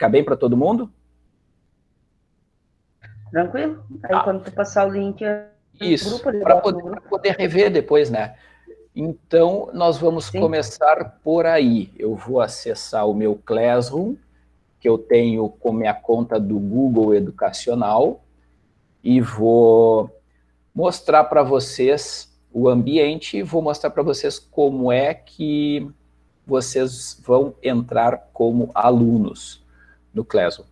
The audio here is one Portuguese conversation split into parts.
Fica bem para todo mundo? Tranquilo. Aí ah. quando tu passar o link... Isso, para poder, poder rever depois, né? Então, nós vamos Sim. começar por aí. Eu vou acessar o meu Classroom, que eu tenho com minha conta do Google Educacional, e vou mostrar para vocês o ambiente e vou mostrar para vocês como é que vocês vão entrar como alunos no Classroom.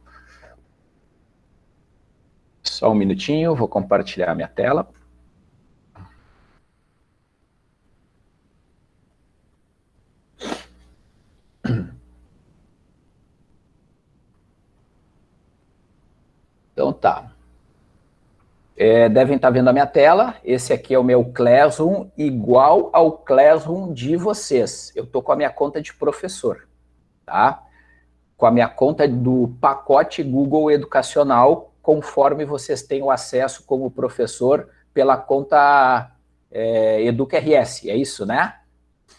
Só um minutinho, vou compartilhar minha tela. Então tá. É, devem estar vendo a minha tela. Esse aqui é o meu Classroom, igual ao Classroom de vocês. Eu estou com a minha conta de professor, tá? Com a minha conta do pacote Google Educacional, conforme vocês têm o acesso como professor pela conta é, EducaRS, é isso, né?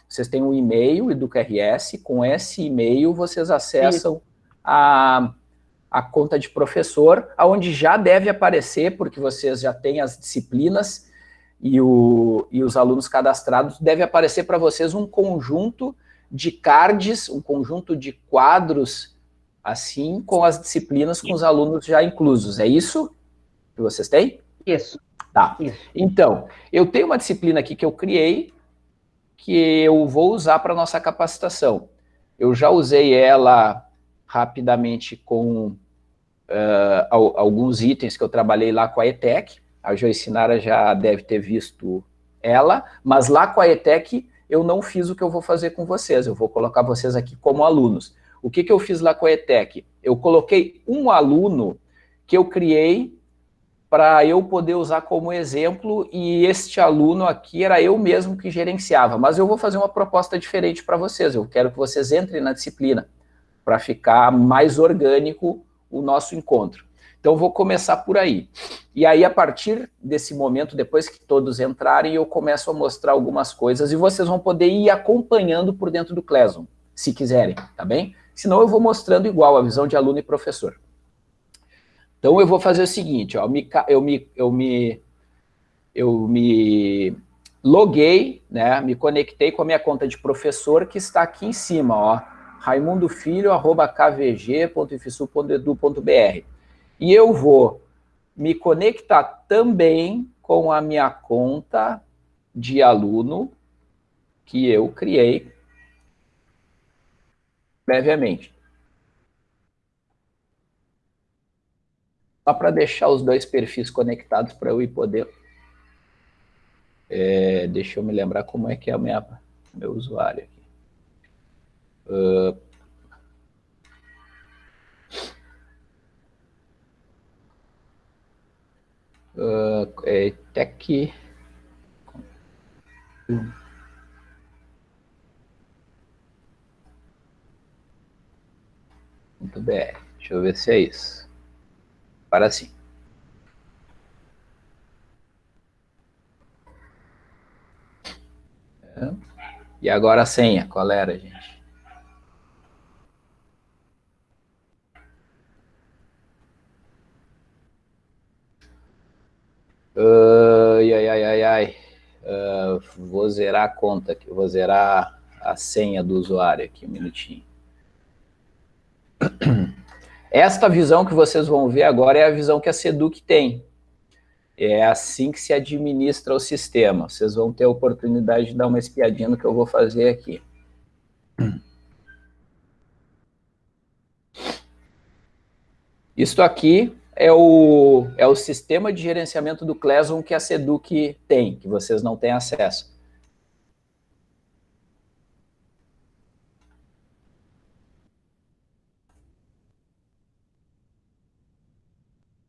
Vocês têm um e-mail, EducaRS, com esse e-mail vocês acessam a a conta de professor, aonde já deve aparecer, porque vocês já têm as disciplinas e, o, e os alunos cadastrados, deve aparecer para vocês um conjunto de cards, um conjunto de quadros, assim, com as disciplinas com os alunos já inclusos. É isso que vocês têm? Isso. Tá. Isso. Então, eu tenho uma disciplina aqui que eu criei, que eu vou usar para nossa capacitação. Eu já usei ela rapidamente com uh, alguns itens que eu trabalhei lá com a ETEC. A Joicinara já deve ter visto ela, mas lá com a ETEC eu não fiz o que eu vou fazer com vocês, eu vou colocar vocês aqui como alunos. O que, que eu fiz lá com a ETEC? Eu coloquei um aluno que eu criei para eu poder usar como exemplo, e este aluno aqui era eu mesmo que gerenciava, mas eu vou fazer uma proposta diferente para vocês, eu quero que vocês entrem na disciplina para ficar mais orgânico o nosso encontro. Então, vou começar por aí. E aí, a partir desse momento, depois que todos entrarem, eu começo a mostrar algumas coisas e vocês vão poder ir acompanhando por dentro do Classroom, se quiserem, tá bem? Senão eu vou mostrando igual a visão de aluno e professor. Então, eu vou fazer o seguinte, ó, eu me, eu me, eu me, eu me loguei, né, me conectei com a minha conta de professor que está aqui em cima, ó raimundofilho.kvg.ifsu.edu.br. E eu vou me conectar também com a minha conta de aluno que eu criei previamente. Só para deixar os dois perfis conectados para eu ir poder... É, deixa eu me lembrar como é que é o meu usuário aqui. Uh, uh, é tech Muito bem, deixa eu ver se é isso. Para sim. É. E agora a senha, qual era, gente? Ai, ai, ai, ai. Uh, vou zerar a conta aqui, vou zerar a senha do usuário aqui, um minutinho. Esta visão que vocês vão ver agora é a visão que a Seduc tem. É assim que se administra o sistema. Vocês vão ter a oportunidade de dar uma espiadinha no que eu vou fazer aqui. Isto aqui é o, é o sistema de gerenciamento do Classroom que a Seduc tem, que vocês não têm acesso.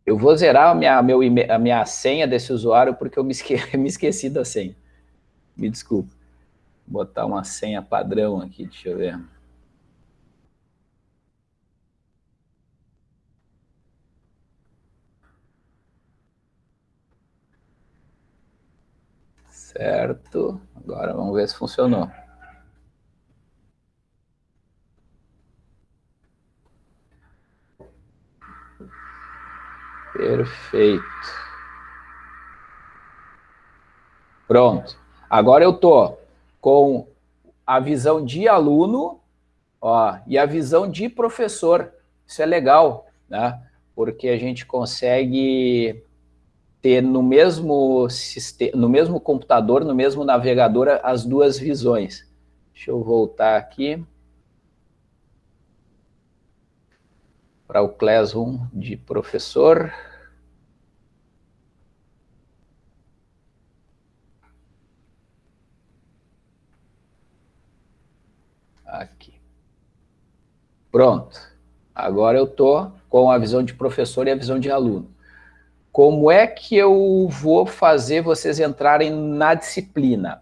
Eu vou zerar a minha, meu, a minha senha desse usuário porque eu me, esque, me esqueci da senha. Me desculpa. Vou botar uma senha padrão aqui, deixa eu ver. Certo. Agora vamos ver se funcionou. Perfeito. Pronto. Agora eu estou com a visão de aluno ó, e a visão de professor. Isso é legal, né? Porque a gente consegue ter no mesmo, sistema, no mesmo computador, no mesmo navegador, as duas visões. Deixa eu voltar aqui. Para o Classroom de professor. Aqui. Pronto. Agora eu estou com a visão de professor e a visão de aluno. Como é que eu vou fazer vocês entrarem na disciplina?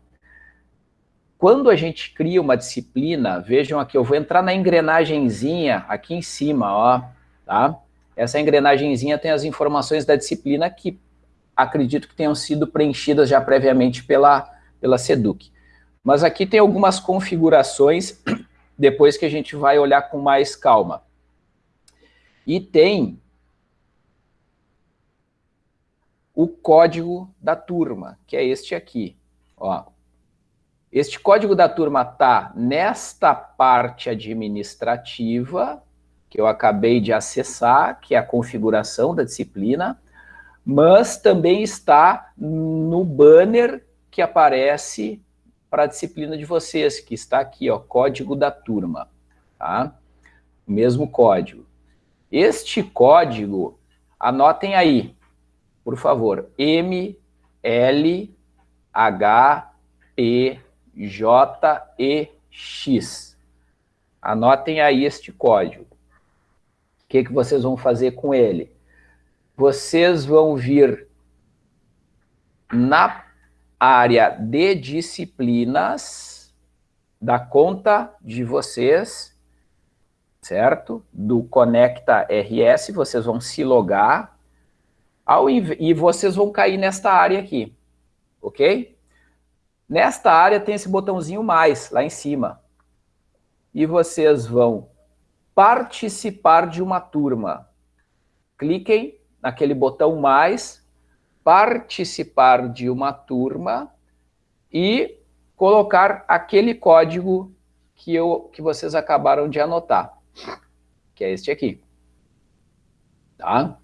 Quando a gente cria uma disciplina, vejam aqui, eu vou entrar na engrenagemzinha aqui em cima, ó, tá? Essa engrenagemzinha tem as informações da disciplina que acredito que tenham sido preenchidas já previamente pela, pela SEDUC. Mas aqui tem algumas configurações, depois que a gente vai olhar com mais calma. E tem o código da turma, que é este aqui. Ó, este código da turma está nesta parte administrativa, que eu acabei de acessar, que é a configuração da disciplina, mas também está no banner que aparece para a disciplina de vocês, que está aqui, ó, código da turma, tá? O mesmo código. Este código, anotem aí, por favor, M, L, H, P, J, E, X. Anotem aí este código. O que, que vocês vão fazer com ele? Vocês vão vir na área de disciplinas da conta de vocês, certo? Do Conecta RS, vocês vão se logar ao, e vocês vão cair nesta área aqui, ok? Nesta área tem esse botãozinho mais, lá em cima. E vocês vão participar de uma turma. Cliquem naquele botão mais, participar de uma turma e colocar aquele código que, eu, que vocês acabaram de anotar, que é este aqui. Tá?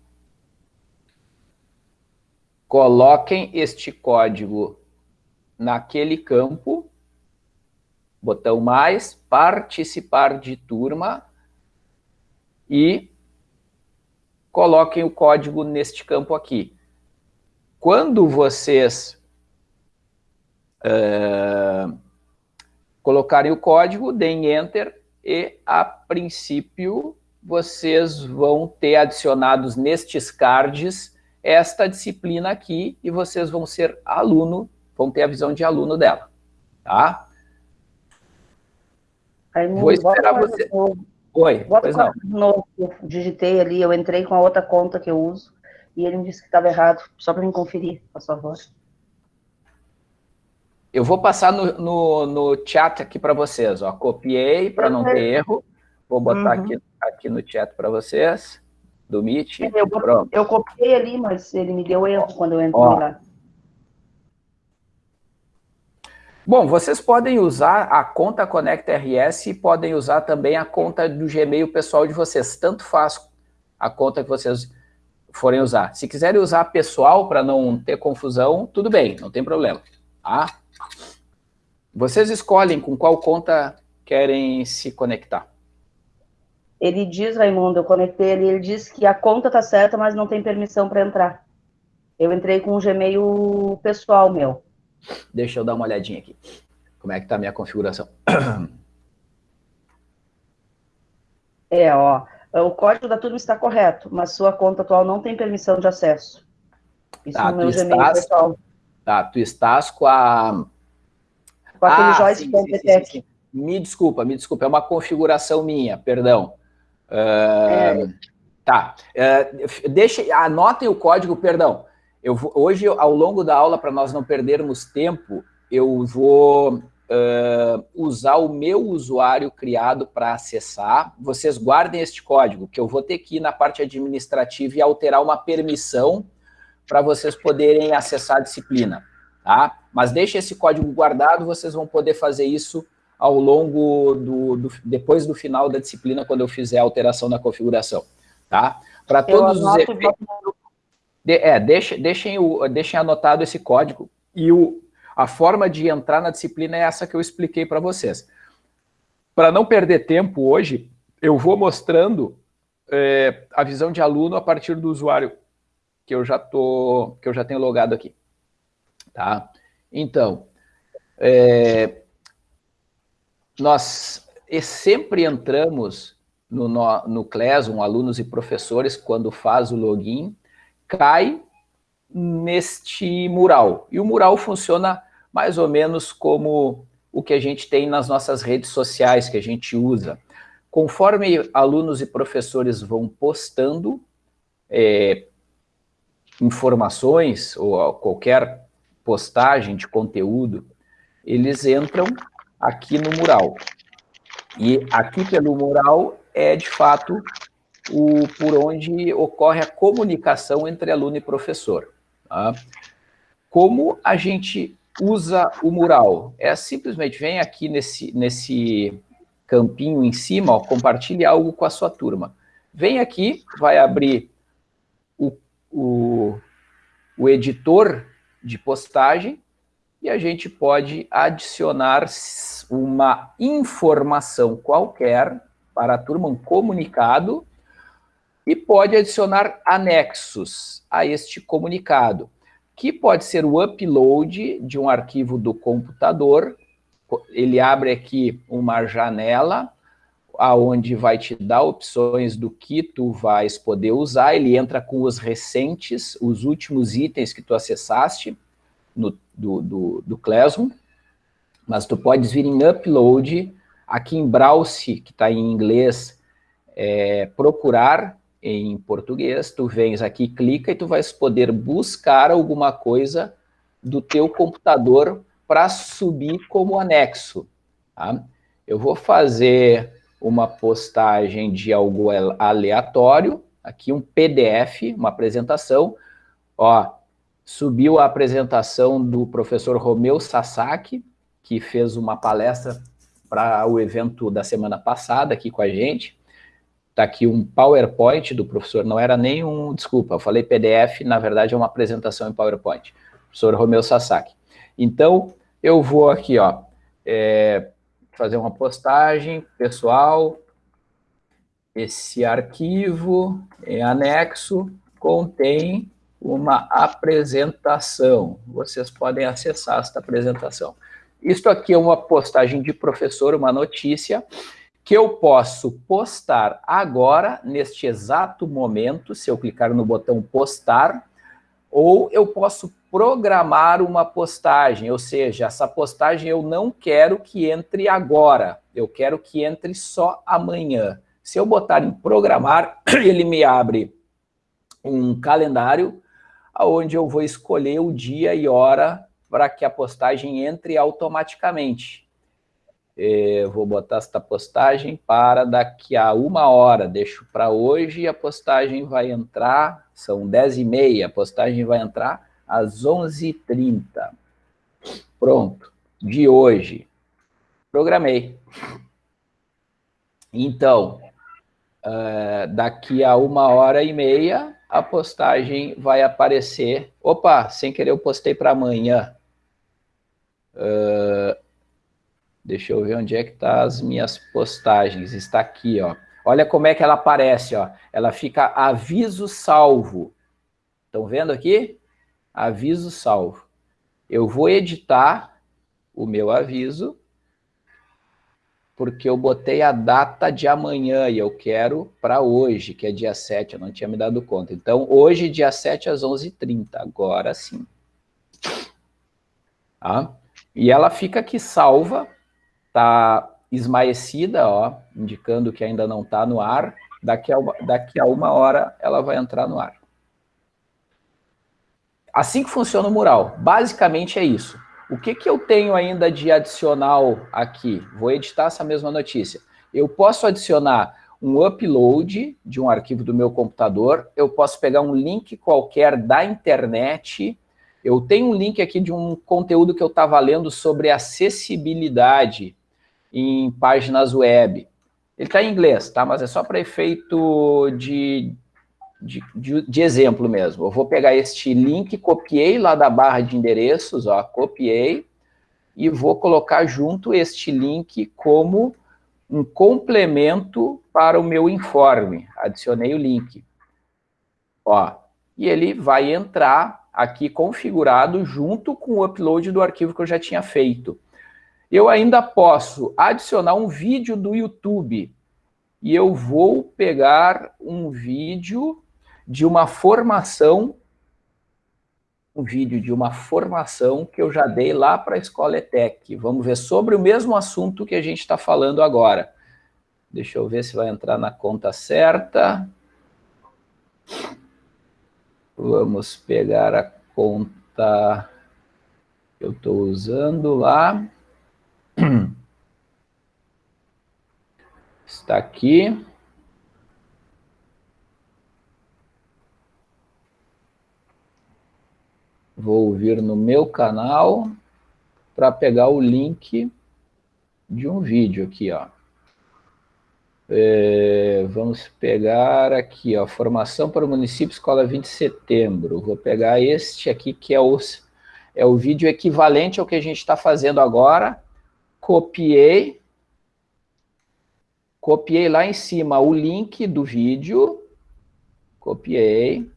Coloquem este código naquele campo, botão mais, participar de turma, e coloquem o código neste campo aqui. Quando vocês uh, colocarem o código, deem Enter, e a princípio vocês vão ter adicionados nestes cards esta disciplina aqui, e vocês vão ser aluno vão ter a visão de aluno dela, tá? Vou esperar você... Oi, bota pois não. Novo, eu digitei ali, eu entrei com a outra conta que eu uso, e ele me disse que estava errado, só para me conferir, por favor. Eu vou passar no, no, no chat aqui para vocês, ó. Copiei para não ter erro. Vou botar uhum. aqui, aqui no chat para vocês, do Meet. Eu, Pronto. eu copiei ali, mas ele me deu erro quando eu entrei ó, lá. Bom, vocês podem usar a conta Conecta RS e podem usar também a conta do Gmail pessoal de vocês. Tanto faz a conta que vocês forem usar. Se quiserem usar a pessoal para não ter confusão, tudo bem, não tem problema. Tá? Vocês escolhem com qual conta querem se conectar. Ele diz, Raimundo, eu conectei ele, ele diz que a conta está certa, mas não tem permissão para entrar. Eu entrei com o Gmail pessoal meu. Deixa eu dar uma olhadinha aqui. Como é que está a minha configuração? É, ó. O código da turma está correto, mas sua conta atual não tem permissão de acesso. Isso tá, no meu Gmail estás, pessoal. Tá, tu estás com a... Com aquele ah, joystick Me desculpa, me desculpa, é uma configuração minha, perdão. É. Tá, uh, deixa, anotem o código, perdão, eu vou, hoje, ao longo da aula, para nós não perdermos tempo, eu vou uh, usar o meu usuário criado para acessar. Vocês guardem este código, que eu vou ter que ir na parte administrativa e alterar uma permissão para vocês poderem acessar a disciplina, tá? Mas deixe esse código guardado, vocês vão poder fazer isso ao longo do, do depois do final da disciplina, quando eu fizer a alteração na configuração, tá? Para todos os efeitos... De, é, deixem, deixem, o, deixem anotado esse código e o, a forma de entrar na disciplina é essa que eu expliquei para vocês. Para não perder tempo hoje, eu vou mostrando é, a visão de aluno a partir do usuário que eu já tô, que eu já tenho logado aqui, tá? Então, é, nós sempre entramos no, no, no Classroom, alunos e professores, quando faz o login, cai neste mural. E o mural funciona mais ou menos como o que a gente tem nas nossas redes sociais, que a gente usa. Conforme alunos e professores vão postando é, informações ou qualquer postagem de conteúdo, eles entram aqui no mural. E aqui pelo mural é, de fato, o, por onde ocorre a comunicação entre aluno e professor. Tá? Como a gente usa o mural? É simplesmente, vem aqui nesse, nesse campinho em cima, ó, compartilhe algo com a sua turma. Vem aqui, vai abrir o, o, o editor de postagem e a gente pode adicionar uma informação qualquer para a turma, um comunicado, e pode adicionar anexos a este comunicado, que pode ser o upload de um arquivo do computador, ele abre aqui uma janela, aonde vai te dar opções do que tu vais poder usar, ele entra com os recentes, os últimos itens que tu acessaste no, do, do, do Classroom, mas tu podes vir em Upload, aqui em Browse, que está em inglês, é, procurar em português, tu vens aqui, clica e tu vais poder buscar alguma coisa do teu computador para subir como anexo. Tá? Eu vou fazer uma postagem de algo aleatório, aqui um PDF, uma apresentação, ó, subiu a apresentação do professor Romeu Sasaki, que fez uma palestra para o evento da semana passada aqui com a gente, Está aqui um PowerPoint do professor, não era nem um, desculpa, eu falei PDF, na verdade é uma apresentação em PowerPoint, professor Romeu Sasaki. Então, eu vou aqui, ó, é, fazer uma postagem pessoal, esse arquivo em anexo contém uma apresentação. Vocês podem acessar esta apresentação. Isto aqui é uma postagem de professor, uma notícia, que eu posso postar agora, neste exato momento, se eu clicar no botão postar, ou eu posso programar uma postagem, ou seja, essa postagem eu não quero que entre agora, eu quero que entre só amanhã. Se eu botar em programar, ele me abre um calendário onde eu vou escolher o dia e hora para que a postagem entre automaticamente. Eu vou botar esta postagem para daqui a uma hora, deixo para hoje e a postagem vai entrar, são 10 e meia, a postagem vai entrar às 11h30. Pronto, de hoje. Programei. Então, uh, daqui a uma hora e meia, a postagem vai aparecer. Opa, sem querer eu postei para amanhã. Uh, Deixa eu ver onde é que tá as minhas postagens. Está aqui, ó. Olha como é que ela aparece, ó. Ela fica aviso salvo. Estão vendo aqui? Aviso salvo. Eu vou editar o meu aviso, porque eu botei a data de amanhã e eu quero para hoje, que é dia 7, eu não tinha me dado conta. Então, hoje, dia 7 às 11h30, agora sim. Tá? E ela fica aqui salva está esmaecida, ó, indicando que ainda não está no ar. Daqui a, uma, daqui a uma hora ela vai entrar no ar. Assim que funciona o mural. Basicamente é isso. O que, que eu tenho ainda de adicional aqui? Vou editar essa mesma notícia. Eu posso adicionar um upload de um arquivo do meu computador, eu posso pegar um link qualquer da internet, eu tenho um link aqui de um conteúdo que eu estava lendo sobre acessibilidade em páginas web. Ele está em inglês, tá? mas é só para efeito de, de, de, de, exemplo mesmo. Eu vou pegar este link, copiei lá da barra de endereços, ó, copiei, e vou colocar junto este link como um complemento para o meu informe. Adicionei o link. Ó, e ele vai entrar aqui configurado junto com o upload do arquivo que eu já tinha feito. Eu ainda posso adicionar um vídeo do YouTube. E eu vou pegar um vídeo de uma formação, um vídeo de uma formação que eu já dei lá para a Escola ETEC. Vamos ver sobre o mesmo assunto que a gente está falando agora. Deixa eu ver se vai entrar na conta certa. Vamos pegar a conta que eu estou usando lá. Está aqui. Vou vir no meu canal para pegar o link de um vídeo aqui, ó. É, vamos pegar aqui, ó, formação para o município Escola 20 de Setembro. Vou pegar este aqui, que é o, é o vídeo equivalente ao que a gente está fazendo agora. Copiei. Copiei lá em cima o link do vídeo. Copiei.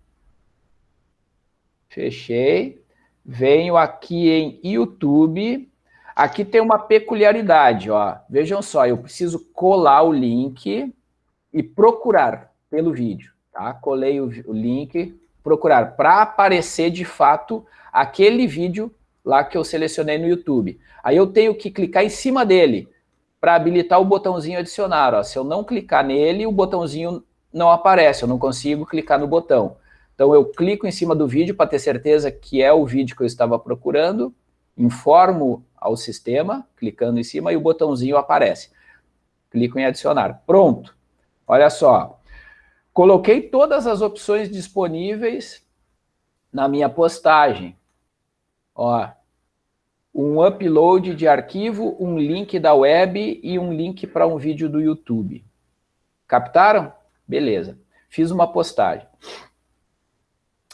Fechei. Venho aqui em YouTube Aqui tem uma peculiaridade, ó. Vejam só, eu preciso colar o link e procurar pelo vídeo, tá? Colei o, o link, procurar, para aparecer de fato aquele vídeo lá que eu selecionei no YouTube. Aí eu tenho que clicar em cima dele para habilitar o botãozinho adicionar. Ó. Se eu não clicar nele, o botãozinho não aparece, eu não consigo clicar no botão. Então eu clico em cima do vídeo para ter certeza que é o vídeo que eu estava procurando, informo ao sistema, clicando em cima, e o botãozinho aparece. Clico em adicionar. Pronto. Olha só. Coloquei todas as opções disponíveis na minha postagem. Ó, um upload de arquivo, um link da web e um link para um vídeo do YouTube. Captaram? Beleza. Fiz uma postagem.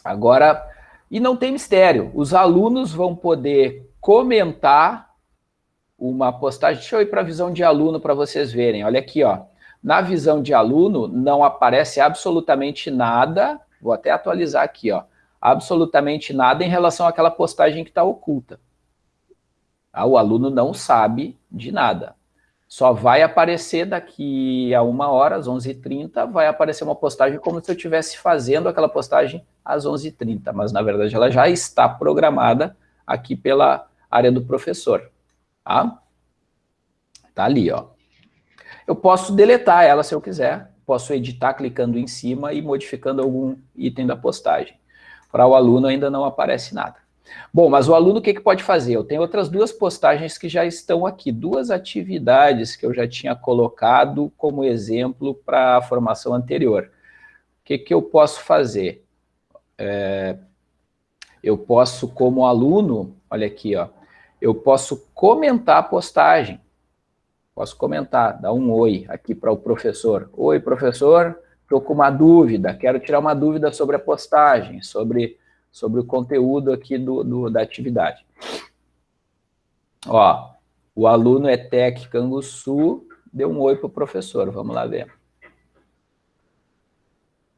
Agora, e não tem mistério, os alunos vão poder comentar uma postagem. Deixa eu ir para a visão de aluno para vocês verem. Olha aqui, ó. Na visão de aluno não aparece absolutamente nada. Vou até atualizar aqui, ó. Absolutamente nada em relação àquela postagem que está oculta. Ah, o aluno não sabe de nada. Só vai aparecer daqui a uma hora, às 11h30, vai aparecer uma postagem como se eu estivesse fazendo aquela postagem às 11h30, mas na verdade ela já está programada aqui pela área do professor, tá? Tá ali, ó. Eu posso deletar ela se eu quiser, posso editar clicando em cima e modificando algum item da postagem. Para o aluno ainda não aparece nada. Bom, mas o aluno o que, que pode fazer? Eu tenho outras duas postagens que já estão aqui, duas atividades que eu já tinha colocado como exemplo para a formação anterior. O que, que eu posso fazer? É, eu posso, como aluno, olha aqui, ó, eu posso comentar a postagem. Posso comentar, dar um oi aqui para o professor. Oi, professor, estou com uma dúvida, quero tirar uma dúvida sobre a postagem, sobre, sobre o conteúdo aqui do, do da atividade. Ó, o aluno ETEC Canguçu deu um oi para o professor, vamos lá ver.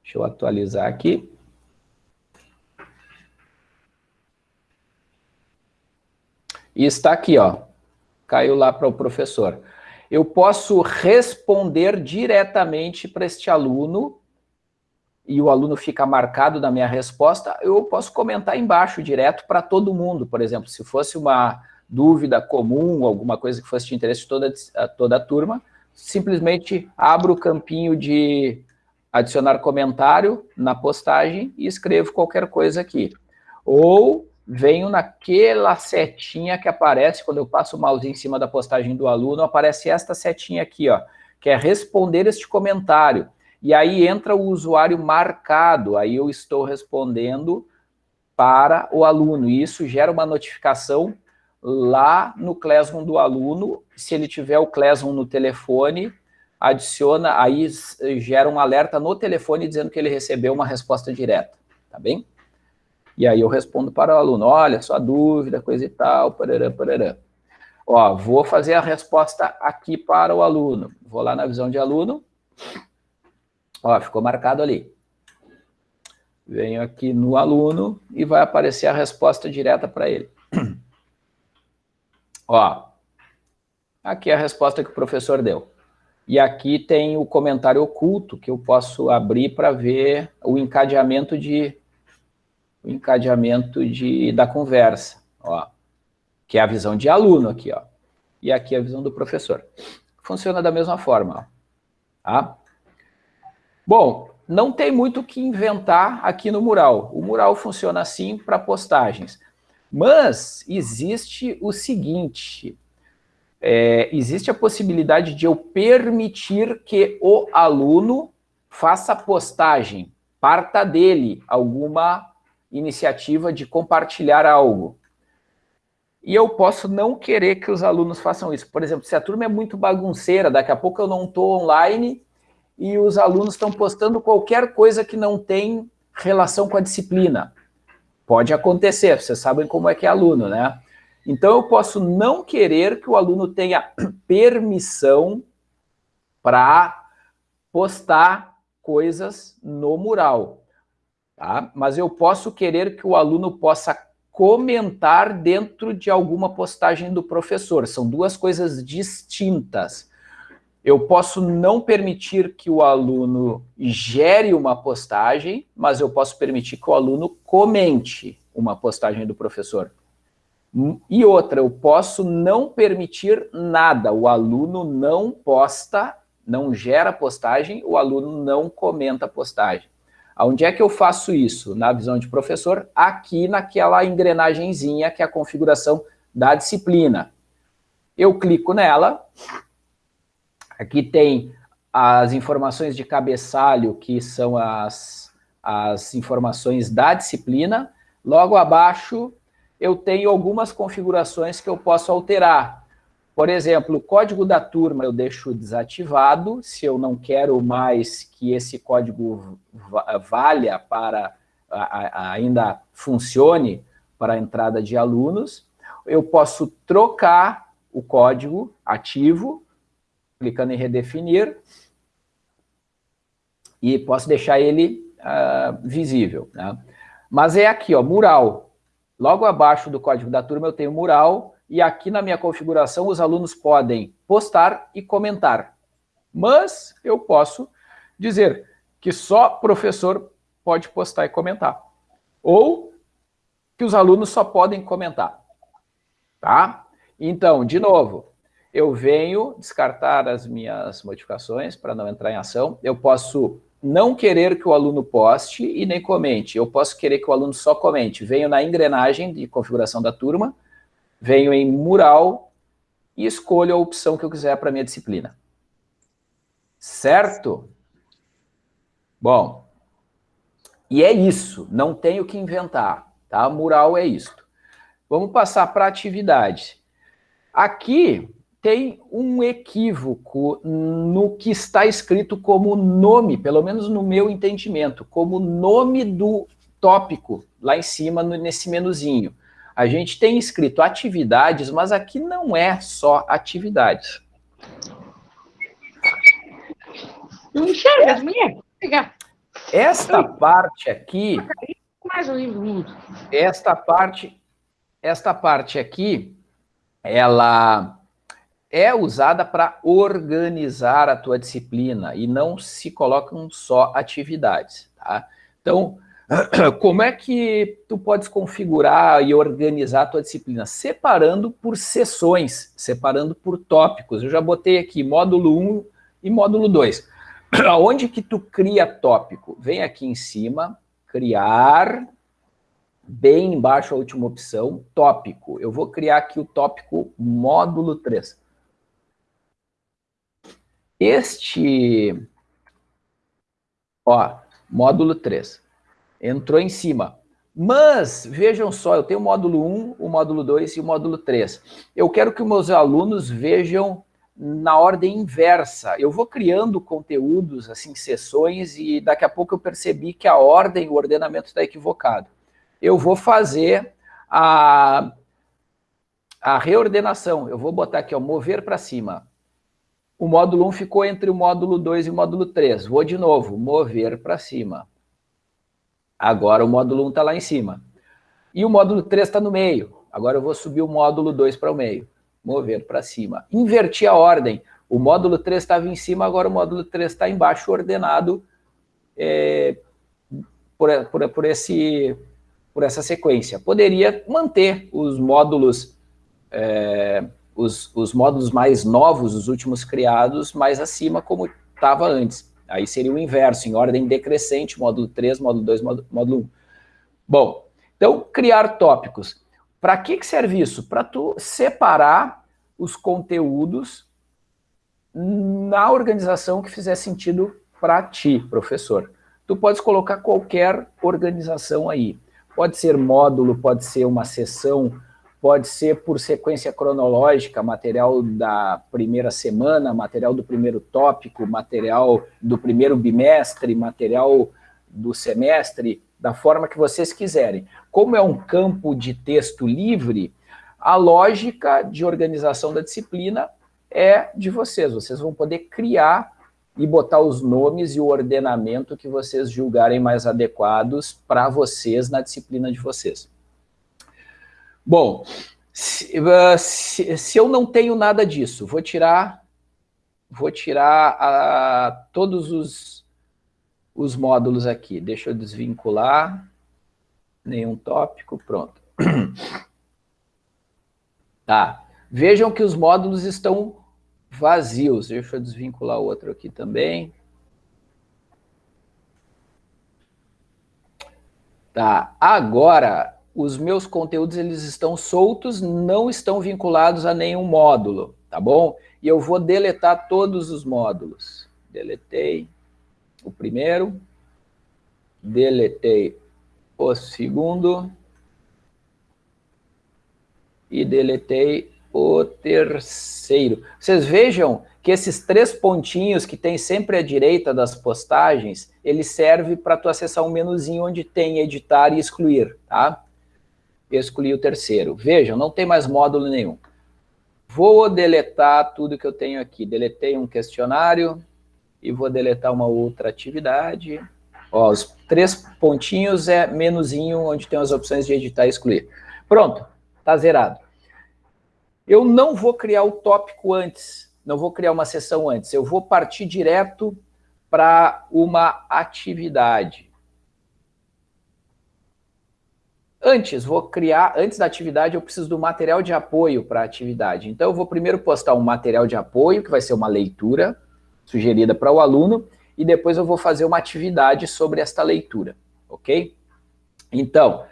Deixa eu atualizar aqui. E está aqui, ó, caiu lá para o professor. Eu posso responder diretamente para este aluno, e o aluno fica marcado na minha resposta, eu posso comentar embaixo direto para todo mundo, por exemplo, se fosse uma dúvida comum, alguma coisa que fosse de interesse de toda, toda a turma, simplesmente abro o campinho de adicionar comentário na postagem e escrevo qualquer coisa aqui. Ou venho naquela setinha que aparece quando eu passo o mouse em cima da postagem do aluno, aparece esta setinha aqui, ó, que é responder este comentário. E aí entra o usuário marcado, aí eu estou respondendo para o aluno, e isso gera uma notificação lá no Classroom do aluno, se ele tiver o Classroom no telefone, adiciona, aí gera um alerta no telefone dizendo que ele recebeu uma resposta direta, tá bem? E aí eu respondo para o aluno, olha, sua dúvida, coisa e tal, parará, parará. Ó, vou fazer a resposta aqui para o aluno. Vou lá na visão de aluno. Ó, ficou marcado ali. Venho aqui no aluno e vai aparecer a resposta direta para ele. Ó, aqui é a resposta que o professor deu. E aqui tem o comentário oculto, que eu posso abrir para ver o encadeamento de o encadeamento de, da conversa, ó, que é a visão de aluno aqui, ó, e aqui a visão do professor. Funciona da mesma forma, ó, tá? Bom, não tem muito o que inventar aqui no mural. O mural funciona assim para postagens. Mas existe o seguinte, é, existe a possibilidade de eu permitir que o aluno faça postagem, parta dele alguma iniciativa de compartilhar algo. E eu posso não querer que os alunos façam isso. Por exemplo, se a turma é muito bagunceira, daqui a pouco eu não estou online e os alunos estão postando qualquer coisa que não tem relação com a disciplina. Pode acontecer, vocês sabem como é que é aluno, né? Então, eu posso não querer que o aluno tenha permissão para postar coisas no mural, tá? Mas eu posso querer que o aluno possa comentar dentro de alguma postagem do professor. São duas coisas distintas. Eu posso não permitir que o aluno gere uma postagem, mas eu posso permitir que o aluno comente uma postagem do professor. E outra, eu posso não permitir nada, o aluno não posta, não gera postagem, o aluno não comenta postagem. Onde é que eu faço isso? Na visão de professor, aqui naquela engrenagemzinha que é a configuração da disciplina. Eu clico nela, aqui tem as informações de cabeçalho, que são as, as informações da disciplina, logo abaixo eu tenho algumas configurações que eu posso alterar. Por exemplo, o código da turma eu deixo desativado, se eu não quero mais que esse código valha para, ainda funcione para a entrada de alunos. Eu posso trocar o código ativo, clicando em redefinir, e posso deixar ele uh, visível. Né? Mas é aqui, ó, mural. Logo abaixo do código da turma eu tenho mural, e aqui na minha configuração os alunos podem postar e comentar. Mas eu posso dizer que só professor pode postar e comentar. Ou que os alunos só podem comentar. Tá? Então, de novo, eu venho descartar as minhas modificações para não entrar em ação. Eu posso não querer que o aluno poste e nem comente. Eu posso querer que o aluno só comente. Venho na engrenagem de configuração da turma, venho em mural e escolho a opção que eu quiser para minha disciplina. Certo? Bom, e é isso, não tenho que inventar, tá? Mural é isto. Vamos passar para atividade. Aqui, tem um equívoco no que está escrito como nome, pelo menos no meu entendimento, como nome do tópico, lá em cima, nesse menuzinho. A gente tem escrito atividades, mas aqui não é só atividades. Não enxerga as minhas? Esta parte aqui... Mais um livro. Esta parte, esta parte aqui, ela é usada para organizar a tua disciplina e não se colocam só atividades, tá? Então, como é que tu podes configurar e organizar a tua disciplina? Separando por sessões, separando por tópicos. Eu já botei aqui módulo 1 e módulo 2. Aonde que tu cria tópico? Vem aqui em cima, criar bem embaixo a última opção, tópico. Eu vou criar aqui o tópico módulo 3. Este, ó, módulo 3, entrou em cima. Mas, vejam só, eu tenho o módulo 1, o módulo 2 e o módulo 3. Eu quero que meus alunos vejam na ordem inversa. Eu vou criando conteúdos, assim, sessões, e daqui a pouco eu percebi que a ordem, o ordenamento está equivocado. Eu vou fazer a, a reordenação. Eu vou botar aqui, ó, mover para cima. O módulo 1 ficou entre o módulo 2 e o módulo 3. Vou de novo, mover para cima. Agora o módulo 1 está lá em cima. E o módulo 3 está no meio. Agora eu vou subir o módulo 2 para o meio. Mover para cima. Inverti a ordem. O módulo 3 estava em cima, agora o módulo 3 está embaixo, ordenado é, por, por, por, esse, por essa sequência. Poderia manter os módulos, é, os, os módulos mais novos, os últimos criados, mais acima, como estava antes. Aí seria o inverso, em ordem decrescente, módulo 3, módulo 2, módulo 1. Bom, então, criar tópicos. Para que, que serve isso? Para tu separar os conteúdos na organização que fizer sentido para ti, professor. Tu podes colocar qualquer organização aí. Pode ser módulo, pode ser uma sessão, pode ser por sequência cronológica, material da primeira semana, material do primeiro tópico, material do primeiro bimestre, material do semestre, da forma que vocês quiserem. Como é um campo de texto livre, a lógica de organização da disciplina é de vocês. Vocês vão poder criar e botar os nomes e o ordenamento que vocês julgarem mais adequados para vocês na disciplina de vocês. Bom, se, uh, se, se, eu não tenho nada disso, vou tirar, vou tirar uh, todos os, os módulos aqui. Deixa eu desvincular. Nenhum tópico, pronto. Tá. Vejam que os módulos estão vazios. Deixa eu desvincular o outro aqui também. Tá. Agora, os meus conteúdos eles estão soltos, não estão vinculados a nenhum módulo, tá bom? E eu vou deletar todos os módulos. Deletei o primeiro, deletei o segundo e deletei o terceiro. Vocês vejam que esses três pontinhos que tem sempre à direita das postagens, ele serve para tu acessar um menuzinho onde tem editar e excluir, tá? Escolhi o terceiro. Vejam, não tem mais módulo nenhum. Vou deletar tudo que eu tenho aqui. Deletei um questionário e vou deletar uma outra atividade. Ó, os três pontinhos é menuzinho onde tem as opções de editar e excluir. Pronto, está zerado. Eu não vou criar o tópico antes, não vou criar uma sessão antes, eu vou partir direto para uma atividade. Antes, vou criar, antes da atividade, eu preciso do material de apoio para a atividade. Então, eu vou primeiro postar um material de apoio, que vai ser uma leitura sugerida para o aluno, e depois eu vou fazer uma atividade sobre esta leitura, ok? Então,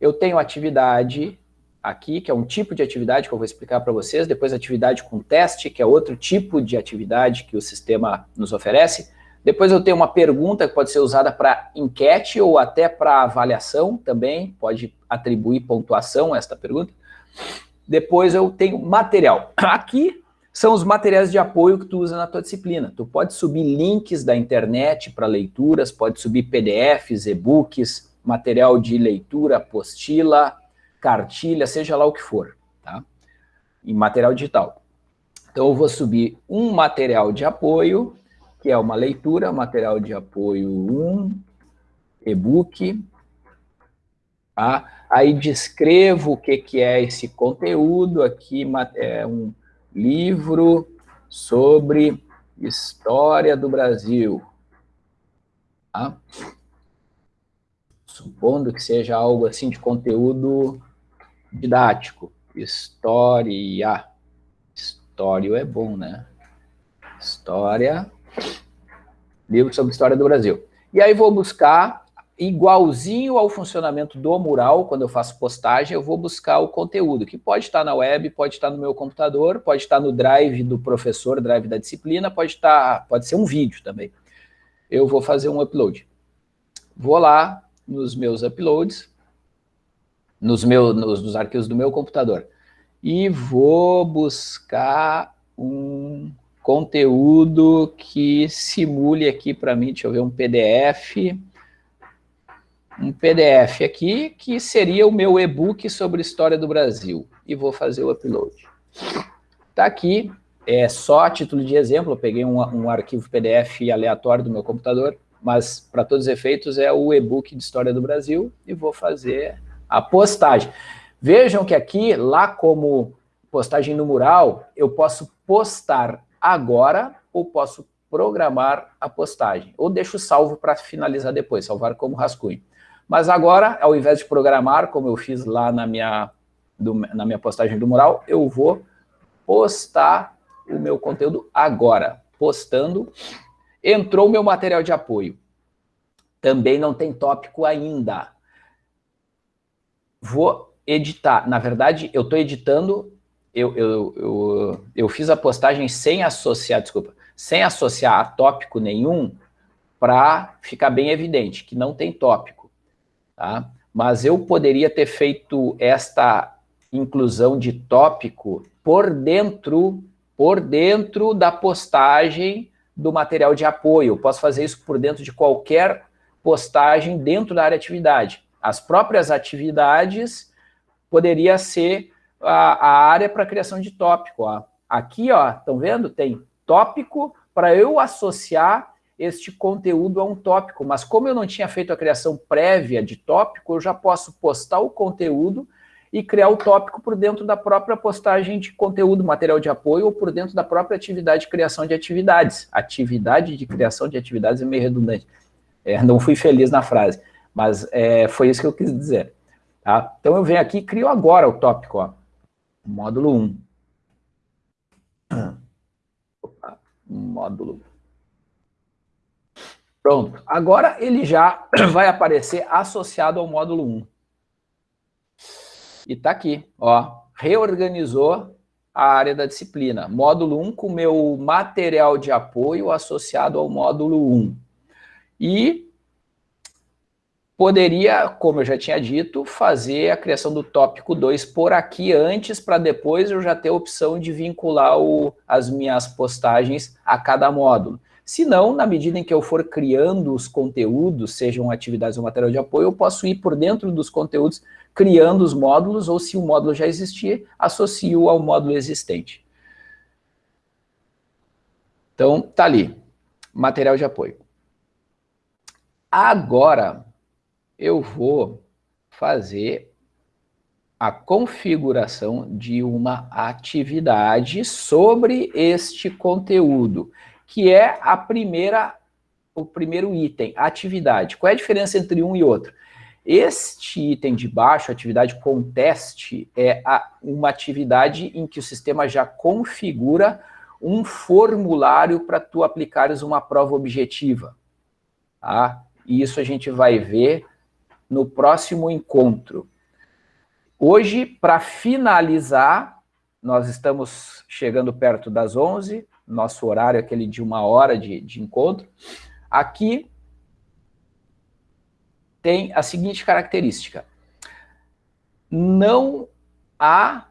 eu tenho atividade aqui, que é um tipo de atividade que eu vou explicar para vocês, depois atividade com teste, que é outro tipo de atividade que o sistema nos oferece, depois eu tenho uma pergunta que pode ser usada para enquete ou até para avaliação também, pode atribuir pontuação a esta pergunta. Depois eu tenho material. Aqui são os materiais de apoio que tu usa na tua disciplina. Tu pode subir links da internet para leituras, pode subir PDFs, e-books, material de leitura, apostila, cartilha, seja lá o que for, tá? Em material digital. Então eu vou subir um material de apoio que é uma leitura, material de apoio 1, e-book. Tá? Aí descrevo o que, que é esse conteúdo, aqui é um livro sobre história do Brasil. Tá? Supondo que seja algo assim de conteúdo didático. História. História é bom, né? História livro sobre história do Brasil. E aí vou buscar igualzinho ao funcionamento do mural, quando eu faço postagem, eu vou buscar o conteúdo, que pode estar na web, pode estar no meu computador, pode estar no drive do professor, drive da disciplina, pode estar, pode ser um vídeo também. Eu vou fazer um upload. Vou lá nos meus uploads, nos, meus, nos, nos arquivos do meu computador, e vou buscar um conteúdo que simule aqui para mim, deixa eu ver, um PDF, um PDF aqui, que seria o meu e-book sobre história do Brasil. E vou fazer o upload. Está aqui, é só a título de exemplo, eu peguei um, um arquivo PDF aleatório do meu computador, mas para todos os efeitos é o e-book de história do Brasil, e vou fazer a postagem. Vejam que aqui, lá como postagem no mural, eu posso postar agora ou posso programar a postagem. Ou deixo salvo para finalizar depois, salvar como rascunho. Mas agora, ao invés de programar, como eu fiz lá na minha, do, na minha postagem do mural, eu vou postar o meu conteúdo agora. Postando, entrou o meu material de apoio. Também não tem tópico ainda. Vou editar. Na verdade, eu estou editando eu, eu, eu, eu fiz a postagem sem associar, desculpa, sem associar a tópico nenhum, para ficar bem evidente que não tem tópico. Tá? Mas eu poderia ter feito esta inclusão de tópico por dentro, por dentro da postagem do material de apoio. Posso fazer isso por dentro de qualquer postagem dentro da área de atividade. As próprias atividades poderia ser a, a área para criação de tópico. Ó. Aqui, ó, estão vendo? Tem tópico para eu associar este conteúdo a um tópico, mas como eu não tinha feito a criação prévia de tópico, eu já posso postar o conteúdo e criar o tópico por dentro da própria postagem de conteúdo, material de apoio, ou por dentro da própria atividade de criação de atividades. Atividade de criação de atividades é meio redundante. É, não fui feliz na frase, mas é, foi isso que eu quis dizer. Tá? Então eu venho aqui e crio agora o tópico. Ó módulo 1. Opa, módulo. Pronto. Agora ele já vai aparecer associado ao módulo 1. E está aqui, ó, reorganizou a área da disciplina. Módulo 1 com meu material de apoio associado ao módulo 1. E poderia, como eu já tinha dito, fazer a criação do tópico 2 por aqui antes, para depois eu já ter a opção de vincular o, as minhas postagens a cada módulo. Se não, na medida em que eu for criando os conteúdos, sejam atividades ou material de apoio, eu posso ir por dentro dos conteúdos criando os módulos, ou se o módulo já existir, associo ao módulo existente. Então, tá ali, material de apoio. Agora, eu vou fazer a configuração de uma atividade sobre este conteúdo, que é a primeira, o primeiro item, atividade. Qual é a diferença entre um e outro? Este item de baixo, atividade com teste, é a, uma atividade em que o sistema já configura um formulário para tu aplicares uma prova objetiva. Tá? E isso a gente vai ver no próximo encontro. Hoje, para finalizar, nós estamos chegando perto das 11, nosso horário é aquele de uma hora de, de encontro. Aqui tem a seguinte característica. Não há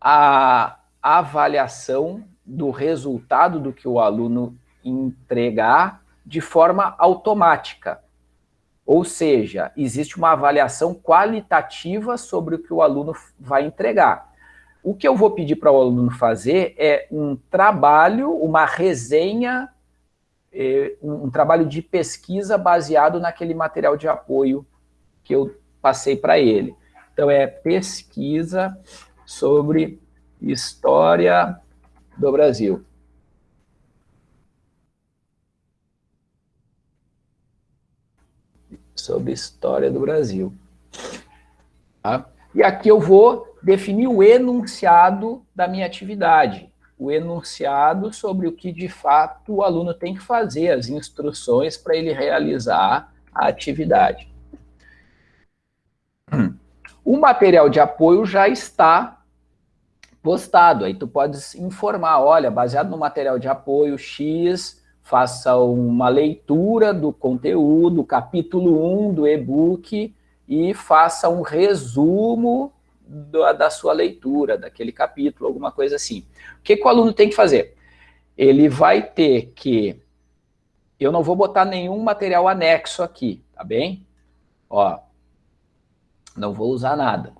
a avaliação do resultado do que o aluno entregar de forma automática. Ou seja, existe uma avaliação qualitativa sobre o que o aluno vai entregar. O que eu vou pedir para o aluno fazer é um trabalho, uma resenha, é, um trabalho de pesquisa baseado naquele material de apoio que eu passei para ele. Então, é pesquisa sobre história do Brasil. Sobre história do Brasil. Tá? E aqui eu vou definir o enunciado da minha atividade, o enunciado sobre o que de fato o aluno tem que fazer, as instruções para ele realizar a atividade. O material de apoio já está postado, aí tu podes informar, olha, baseado no material de apoio X, faça uma leitura do conteúdo, capítulo 1 do e-book, e faça um resumo da, da, sua leitura, daquele capítulo, alguma coisa assim. O que, que o aluno tem que fazer? Ele vai ter que... Eu não vou botar nenhum material anexo aqui, tá bem? Ó, não vou usar nada.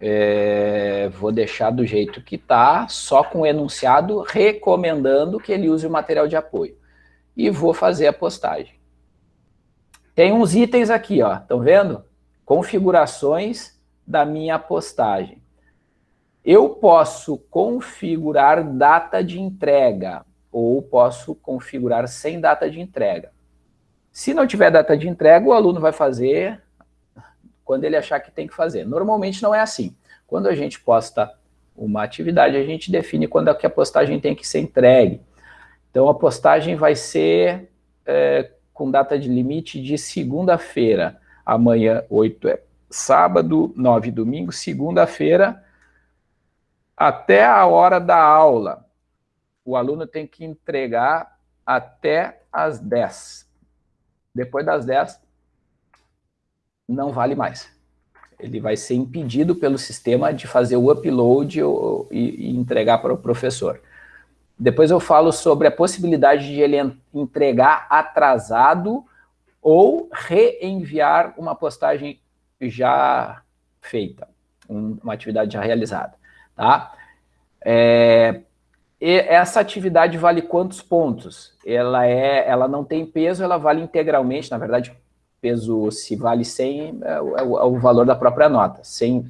É, vou deixar do jeito que está, só com o enunciado recomendando que ele use o material de apoio. E vou fazer a postagem. Tem uns itens aqui, ó, estão vendo? Configurações da minha postagem. Eu posso configurar data de entrega, ou posso configurar sem data de entrega. Se não tiver data de entrega, o aluno vai fazer quando ele achar que tem que fazer. Normalmente não é assim. Quando a gente posta uma atividade, a gente define quando é que a postagem tem que ser entregue. Então, a postagem vai ser é, com data de limite de segunda-feira. Amanhã, 8 é sábado, 9 domingo, segunda-feira, até a hora da aula. O aluno tem que entregar até as 10. Depois das 10, não vale mais. Ele vai ser impedido pelo sistema de fazer o upload e, entregar para o professor. Depois eu falo sobre a possibilidade de ele entregar atrasado ou reenviar uma postagem já feita, uma atividade já realizada, tá? É, essa atividade vale quantos pontos? Ela, é, ela não tem peso, ela vale integralmente, na verdade, peso, se vale 100, é, é, o, é o valor da própria nota, 100.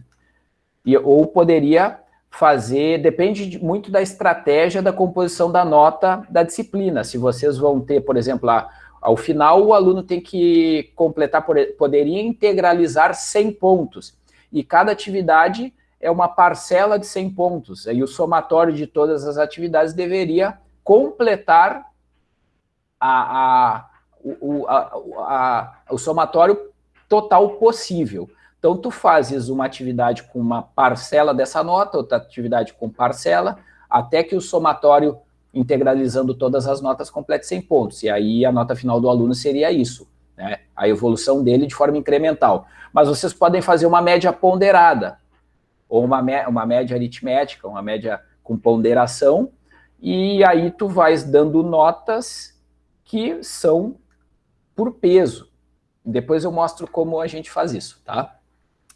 E, ou poderia fazer, depende de, muito da estratégia da composição da nota da disciplina. Se vocês vão ter, por exemplo, lá, ao final o aluno tem que completar, poderia integralizar 100 pontos. E cada atividade é uma parcela de 100 pontos. Aí o somatório de todas as atividades deveria completar a, a o, a, a, o somatório total possível. Então, tu fazes uma atividade com uma parcela dessa nota, outra atividade com parcela, até que o somatório, integralizando todas as notas, complete 100 pontos. E aí a nota final do aluno seria isso, né? a evolução dele de forma incremental. Mas vocês podem fazer uma média ponderada, ou uma, uma média aritmética, uma média com ponderação, e aí tu vais dando notas que são por peso. Depois eu mostro como a gente faz isso, tá?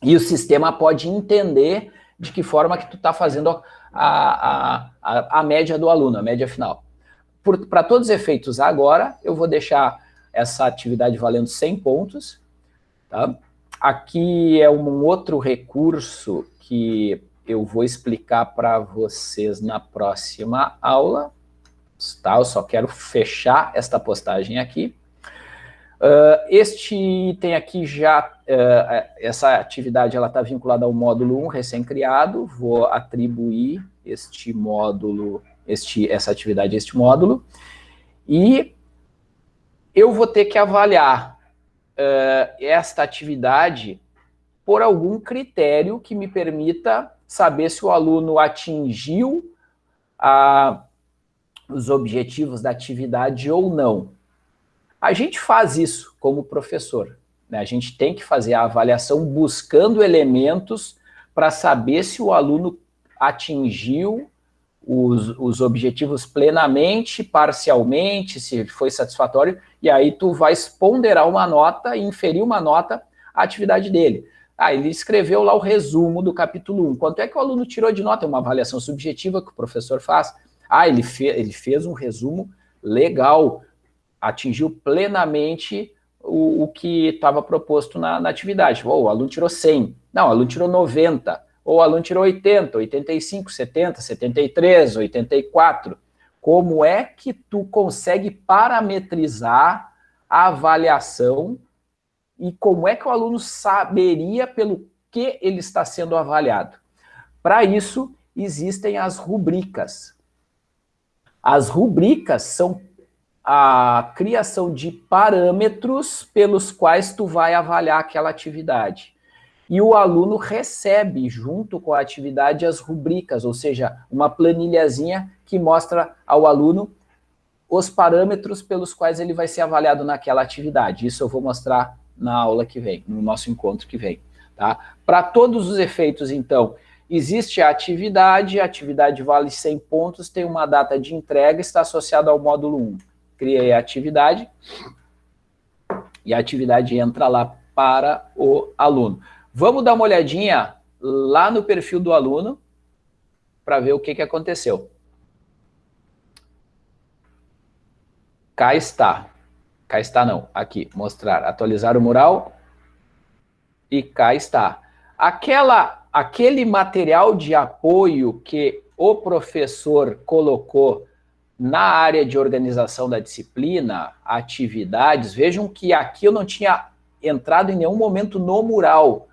E o sistema pode entender de que forma que tu está fazendo a, a, a, a, média do aluno, a média final. Para todos os efeitos agora, eu vou deixar essa atividade valendo 100 pontos. Tá? Aqui é um outro recurso que eu vou explicar para vocês na próxima aula. Tá? Eu só quero fechar esta postagem aqui. Uh, este item aqui já, uh, essa atividade ela está vinculada ao módulo 1 recém-criado, vou atribuir este módulo, este, essa atividade a este módulo, e eu vou ter que avaliar uh, esta atividade por algum critério que me permita saber se o aluno atingiu a, os objetivos da atividade ou não. A gente faz isso como professor. Né? A gente tem que fazer a avaliação buscando elementos para saber se o aluno atingiu os, os, objetivos plenamente, parcialmente, se foi satisfatório, e aí tu vai ponderar uma nota e inferir uma nota à atividade dele. Ah, ele escreveu lá o resumo do capítulo 1. Quanto é que o aluno tirou de nota? É uma avaliação subjetiva que o professor faz. Ah, ele, fe ele fez um resumo legal, atingiu plenamente o, o que estava proposto na, na atividade. Oh, o aluno tirou 100, não, o aluno tirou 90, ou o aluno tirou 80, 85, 70, 73, 84. Como é que tu consegue parametrizar a avaliação e como é que o aluno saberia pelo que ele está sendo avaliado? Para isso, existem as rubricas. As rubricas são a criação de parâmetros pelos quais tu vai avaliar aquela atividade. E o aluno recebe, junto com a atividade, as rubricas, ou seja, uma planilhazinha que mostra ao aluno os parâmetros pelos quais ele vai ser avaliado naquela atividade. Isso eu vou mostrar na aula que vem, no nosso encontro que vem. Tá? Para todos os efeitos, então, existe a atividade, a atividade vale 100 pontos, tem uma data de entrega, está associada ao módulo 1. Criei a atividade, e a atividade entra lá para o aluno. Vamos dar uma olhadinha lá no perfil do aluno, para ver o que, que aconteceu. Cá está. Cá está não, aqui, mostrar, atualizar o mural. E cá está. Aquela, aquele material de apoio que o professor colocou na área de organização da disciplina, atividades, vejam que aqui eu não tinha entrado em nenhum momento no mural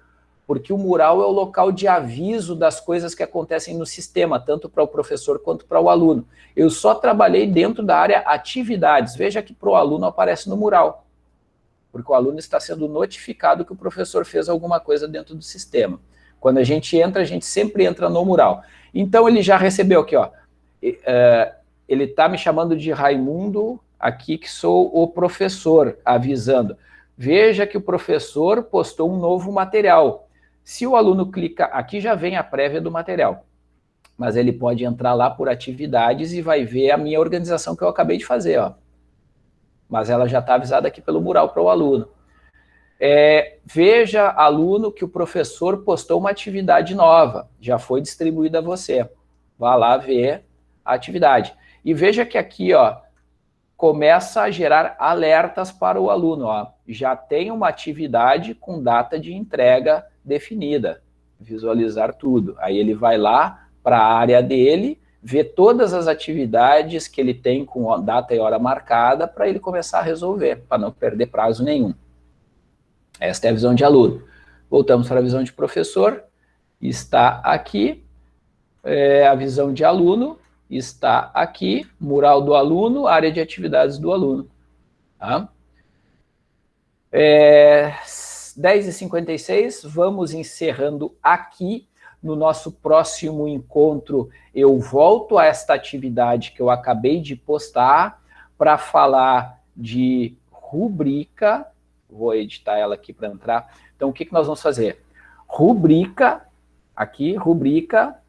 porque o mural é o local de aviso das coisas que acontecem no sistema, tanto para o professor quanto para o aluno. Eu só trabalhei dentro da área atividades, veja que para o aluno aparece no mural, porque o aluno está sendo notificado que o professor fez alguma coisa dentro do sistema. Quando a gente entra, a gente sempre entra no mural. Então ele já recebeu aqui, ó, é, ele está me chamando de Raimundo, aqui que sou o professor, avisando. Veja que o professor postou um novo material, se o aluno clica, aqui já vem a prévia do material, mas ele pode entrar lá por atividades e vai ver a minha organização que eu acabei de fazer, ó. Mas ela já está avisada aqui pelo mural para o aluno. É, veja, aluno, que o professor postou uma atividade nova, já foi distribuída a você. Vá lá ver a atividade. E veja que aqui, ó, começa a gerar alertas para o aluno. Ó. Já tem uma atividade com data de entrega definida, visualizar tudo. Aí ele vai lá para a área dele, vê todas as atividades que ele tem com data e hora marcada para ele começar a resolver, para não perder prazo nenhum. Esta é a visão de aluno. Voltamos para a visão de professor, está aqui, é, a visão de aluno, está aqui, mural do aluno, área de atividades do aluno. Tá? É, 10h56, vamos encerrando aqui. No nosso próximo encontro, eu volto a esta atividade que eu acabei de postar para falar de rubrica. Vou editar ela aqui para entrar. Então, o que, que nós vamos fazer? Rubrica, aqui, rubrica,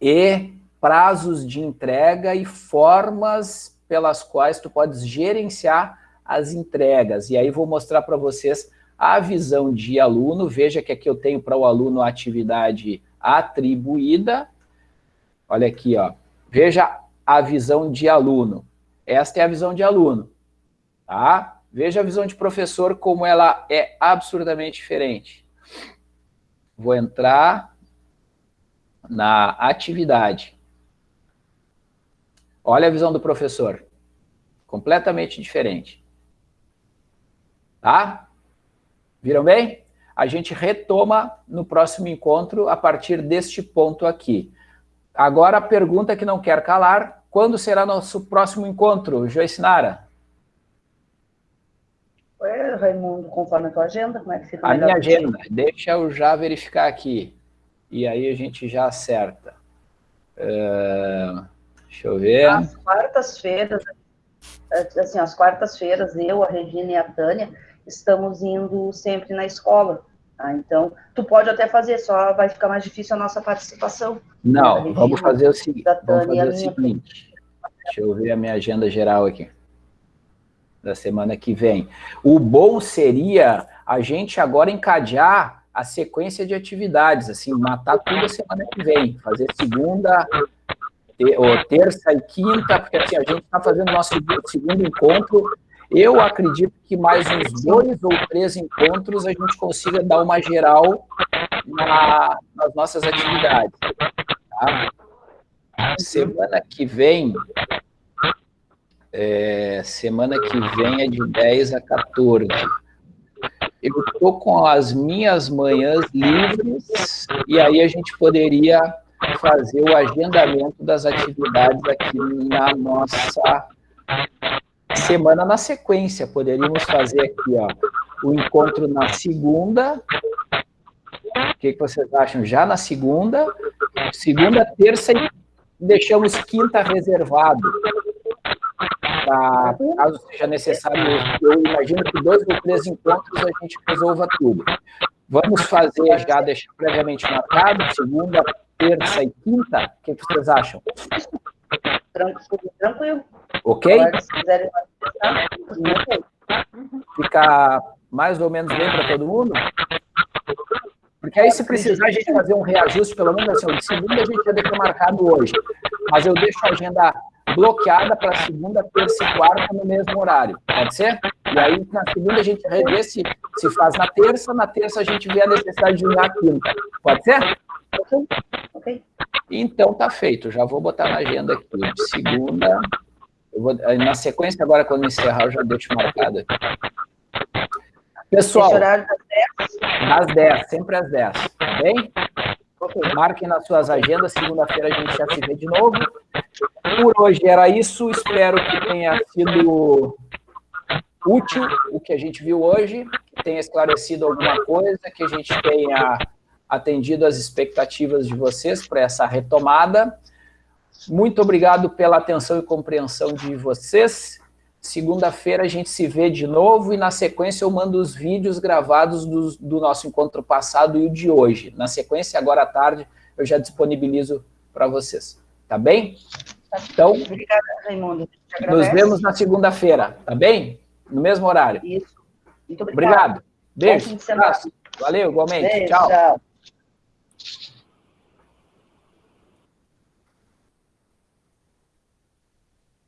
e prazos de entrega e formas pelas quais tu podes gerenciar as entregas. E aí vou mostrar para vocês a visão de aluno, veja que aqui eu tenho para o aluno a atividade atribuída. Olha aqui, ó. Veja a visão de aluno. Esta é a visão de aluno, tá? Veja a visão de professor como ela é absurdamente diferente. Vou entrar na atividade. Olha a visão do professor. Completamente diferente. Tá? Viram bem? A gente retoma no próximo encontro a partir deste ponto aqui. Agora a pergunta que não quer calar, quando será nosso próximo encontro, Joyce Nara? Oi, Raimundo, conforme a tua agenda, como é que fica? A minha agenda, deixa eu já verificar aqui. E aí a gente já acerta. Uh, deixa eu ver. As quartas-feiras, assim, as quartas-feiras, eu, a Regina e a Tânia, estamos indo sempre na escola. Tá? Então, tu pode até fazer, só vai ficar mais difícil a nossa participação. Não, vamos fazer o seguinte. Vamos fazer o seguinte. Deixa eu ver a minha agenda geral aqui. Da semana que vem. O bom seria a gente agora encadear a sequência de atividades, assim, matar tudo a semana que vem. Fazer segunda, terça e quinta, porque assim, a gente está fazendo nosso segundo encontro eu acredito que mais uns dois ou três encontros a gente consiga dar uma geral na, nas nossas atividades. Tá? Semana que vem, é, semana que vem é de 10 a 14. Eu estou com as minhas manhãs livres e aí a gente poderia fazer o agendamento das atividades aqui na nossa semana na sequência. Poderíamos fazer aqui, ó, o encontro na segunda. O que, vocês acham? Já na segunda. Segunda, terça e deixamos quinta reservado. Pra, caso seja necessário, eu imagino que dois ou três encontros a gente resolva tudo. Vamos fazer já, deixar previamente marcado, segunda, terça e quinta? O que vocês acham? Tranquilo. tranquilo. Ok? Fica mais ou menos bem para todo mundo? Porque aí, se precisar a gente fazer um reajuste, pelo menos assim, de segunda a gente já deixa marcado hoje. Mas eu deixo a agenda bloqueada para segunda, terça e quarta no mesmo horário. Pode ser? E aí, na segunda, a gente revê se, se faz na terça, na terça a gente vê a necessidade de unir a quinta. Pode ser? Então, tá feito. Já vou botar na agenda aqui. Segunda... Vou, na sequência, agora, quando encerrar, eu já deixo marcado aqui. Pessoal, Esse horário das 10? Às 10, sempre às 10, tá bem? Okay. Marquem nas suas agendas, segunda-feira a gente já se vê de novo. Por hoje era isso, espero que tenha sido útil o que a gente viu hoje, que tenha esclarecido alguma coisa, que a gente tenha atendido as expectativas de vocês para essa retomada. Muito obrigado pela atenção e compreensão de vocês. Segunda-feira a gente se vê de novo e na sequência eu mando os vídeos gravados do, do, nosso encontro passado e o de hoje. Na sequência, agora à tarde, eu já disponibilizo para vocês. Tá bem? Então, Obrigada, Raimundo. Nos vemos na segunda-feira, tá bem? No mesmo horário. Isso. Muito obrigado. Obrigado. Beijo. Valeu, igualmente. Beijo, tchau. tchau.